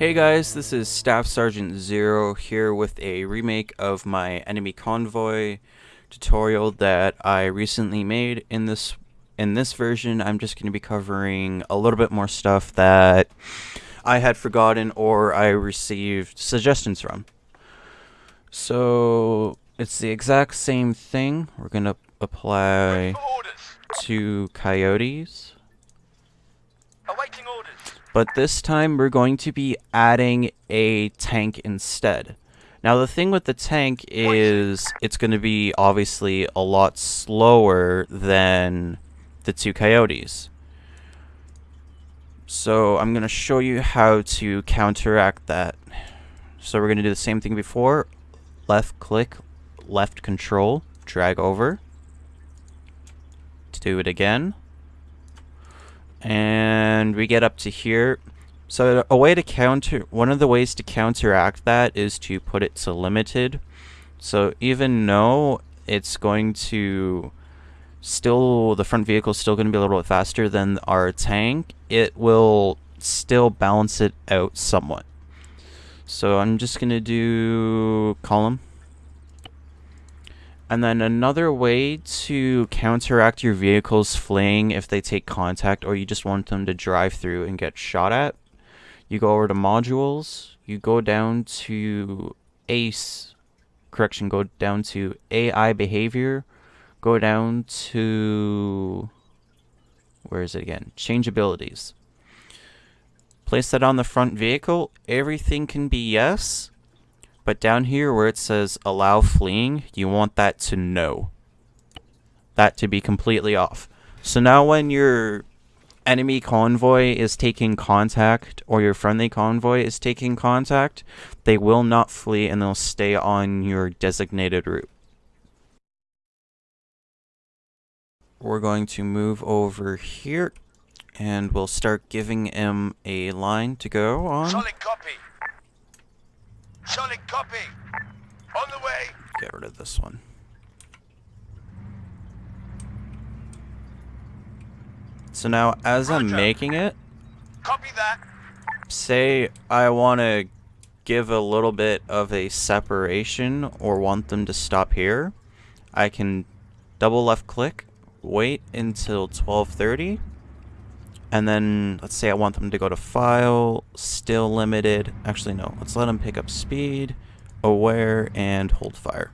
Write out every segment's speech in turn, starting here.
Hey guys, this is Staff Sergeant Zero here with a remake of my enemy convoy tutorial that I recently made. In this in this version, I'm just going to be covering a little bit more stuff that I had forgotten or I received suggestions from. So, it's the exact same thing. We're going to apply to coyotes. But this time we're going to be adding a tank instead. Now the thing with the tank is it's going to be obviously a lot slower than the two coyotes. So I'm going to show you how to counteract that. So we're going to do the same thing before. Left click, left control, drag over. Do it again and we get up to here. So a way to counter, one of the ways to counteract that is to put it to limited. So even though it's going to still, the front vehicle is still going to be a little bit faster than our tank, it will still balance it out somewhat. So I'm just going to do column and then another way to counteract your vehicles fleeing if they take contact or you just want them to drive through and get shot at, you go over to modules, you go down to ACE, correction, go down to AI behavior, go down to, where is it again? Change abilities. Place that on the front vehicle, everything can be yes, but down here where it says allow fleeing, you want that to no. That to be completely off. So now when your enemy convoy is taking contact or your friendly convoy is taking contact, they will not flee and they'll stay on your designated route. We're going to move over here and we'll start giving him a line to go on. Solid copy. Solid copy. On the way. Get rid of this one. So now, as I'm making it, Copy that. say I want to give a little bit of a separation or want them to stop here, I can double left click, wait until 1230, and then let's say I want them to go to file, still limited. Actually, no, let's let them pick up speed, aware, and hold fire.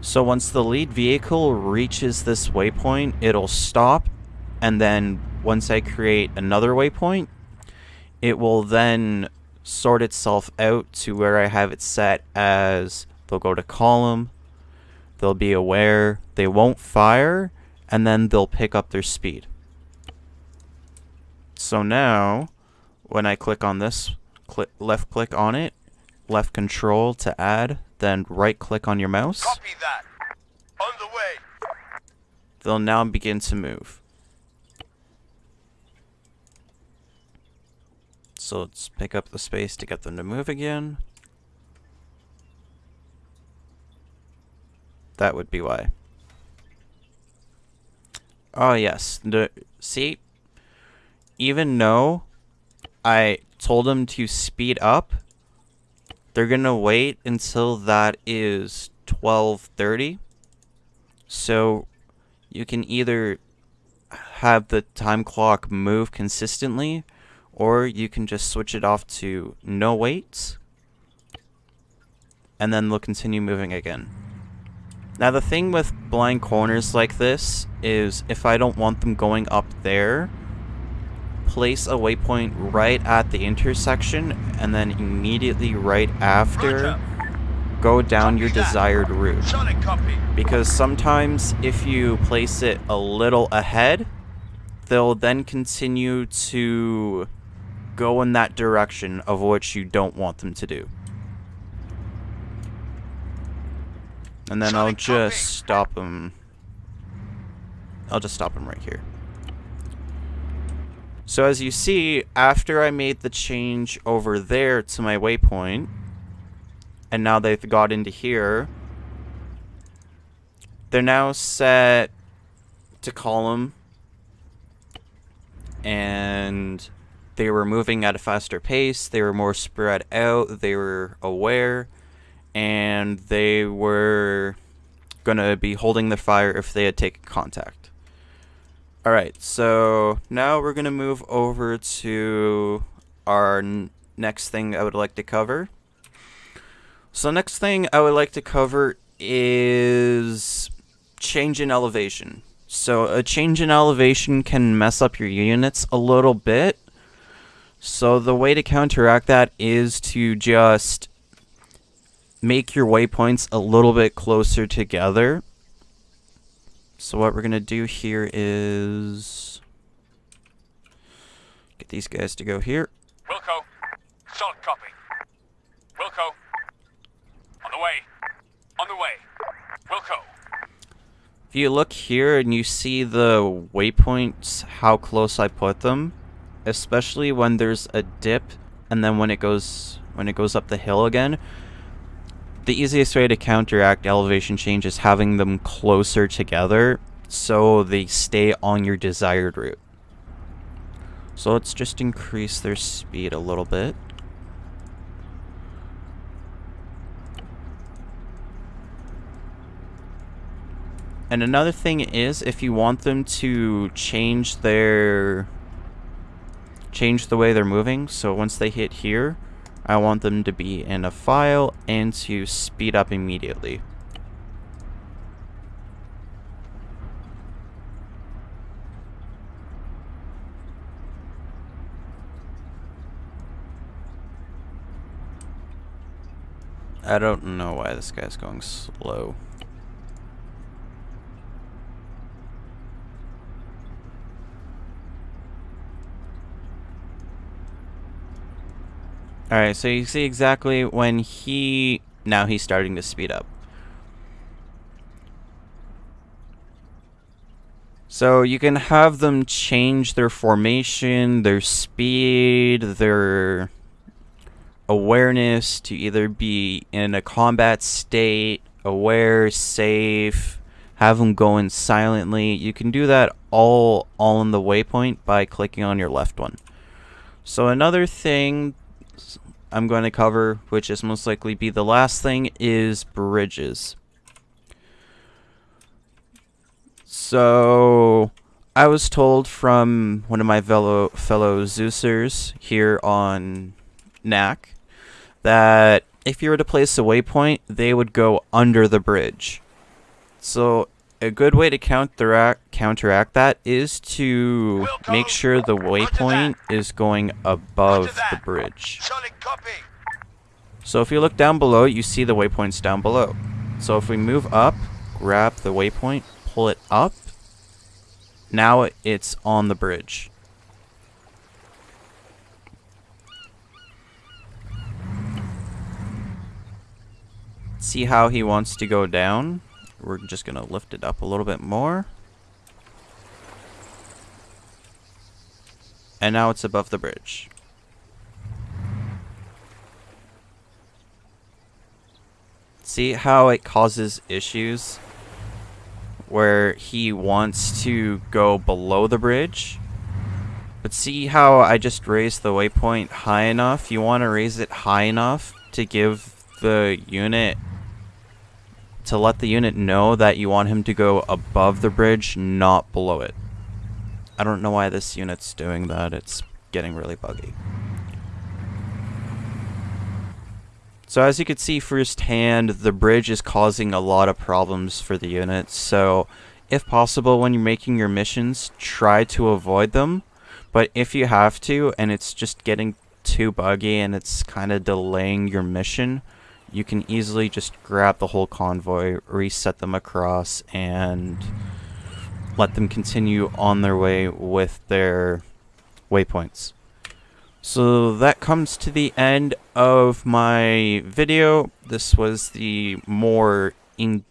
So once the lead vehicle reaches this waypoint, it'll stop, and then once I create another waypoint, it will then sort itself out to where I have it set as they'll go to column, they'll be aware, they won't fire, and then they'll pick up their speed. So now, when I click on this, click left click on it, left control to add, then right click on your mouse, Copy that. On the way. they'll now begin to move. So let's pick up the space to get them to move again. That would be why. Oh yes, the see even though I told them to speed up, they're gonna wait until that is 12:30. So you can either have the time clock move consistently or you can just switch it off to no waits and then they'll continue moving again. Now the thing with blind corners like this is if I don't want them going up there, place a waypoint right at the intersection and then immediately right after go down your desired route. Because sometimes if you place it a little ahead, they'll then continue to go in that direction of which you don't want them to do. And then I'll just stop them. I'll just stop them right here. So as you see, after I made the change over there to my waypoint, and now they've got into here, they're now set to column and they were moving at a faster pace, they were more spread out, they were aware, and they were going to be holding their fire if they had taken contact. Alright, so now we're going to move over to our next thing I would like to cover. So next thing I would like to cover is change in elevation. So a change in elevation can mess up your units a little bit. So the way to counteract that is to just make your waypoints a little bit closer together. So what we're going to do here is get these guys to go here. Wilco, solid copy. Wilco, on the way. On the way. Wilco. If you look here and you see the waypoints, how close I put them, especially when there's a dip and then when it goes when it goes up the hill again, the easiest way to counteract elevation change is having them closer together so they stay on your desired route. So let's just increase their speed a little bit. And another thing is if you want them to change their change the way they're moving, so once they hit here, I want them to be in a file and to speed up immediately. I don't know why this guy's going slow. Alright, so you see exactly when he... Now he's starting to speed up. So you can have them change their formation, their speed, their awareness to either be in a combat state, aware, safe, have them going silently. You can do that all all in the waypoint by clicking on your left one. So another thing I'm going to cover, which is most likely be the last thing, is bridges. So, I was told from one of my fellow, fellow Zeusers here on NAC that if you were to place a waypoint, they would go under the bridge. So, a good way to counteract counteract that is to make sure the waypoint is going above the bridge. So if you look down below, you see the waypoints down below. So if we move up, grab the waypoint, pull it up, now it's on the bridge. See how he wants to go down? We're just going to lift it up a little bit more. And now it's above the bridge. See how it causes issues? Where he wants to go below the bridge? But see how I just raised the waypoint high enough? You want to raise it high enough to give the unit to let the unit know that you want him to go above the bridge, not below it. I don't know why this unit's doing that. It's getting really buggy. So as you can see firsthand, the bridge is causing a lot of problems for the unit. So if possible, when you're making your missions, try to avoid them. But if you have to, and it's just getting too buggy and it's kind of delaying your mission, you can easily just grab the whole convoy, reset them across, and let them continue on their way with their waypoints. So that comes to the end of my video. This was the more in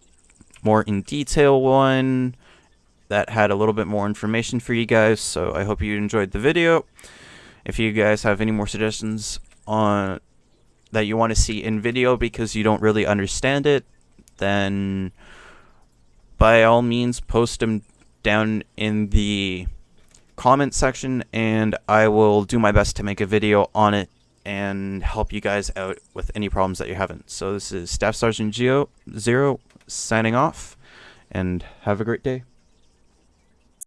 more in detail one that had a little bit more information for you guys. So I hope you enjoyed the video. If you guys have any more suggestions on that you want to see in video because you don't really understand it, then by all means post them down in the comment section and I will do my best to make a video on it and help you guys out with any problems that you're having. So this is Staff Sergeant Geo Zero signing off and have a great day.